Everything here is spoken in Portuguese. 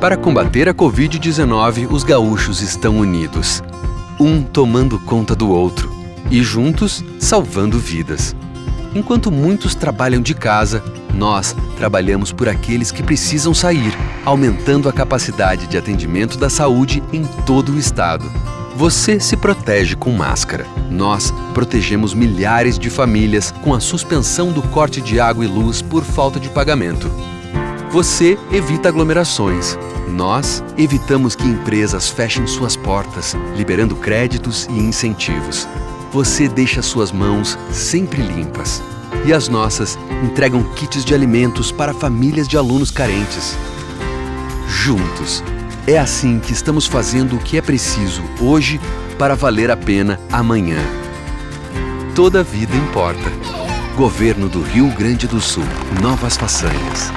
Para combater a Covid-19, os gaúchos estão unidos. Um tomando conta do outro e juntos salvando vidas. Enquanto muitos trabalham de casa, nós trabalhamos por aqueles que precisam sair, aumentando a capacidade de atendimento da saúde em todo o estado. Você se protege com máscara. Nós protegemos milhares de famílias com a suspensão do corte de água e luz por falta de pagamento. Você evita aglomerações. Nós evitamos que empresas fechem suas portas, liberando créditos e incentivos. Você deixa suas mãos sempre limpas. E as nossas entregam kits de alimentos para famílias de alunos carentes. Juntos. É assim que estamos fazendo o que é preciso hoje para valer a pena amanhã. Toda vida importa. Governo do Rio Grande do Sul. Novas façanhas.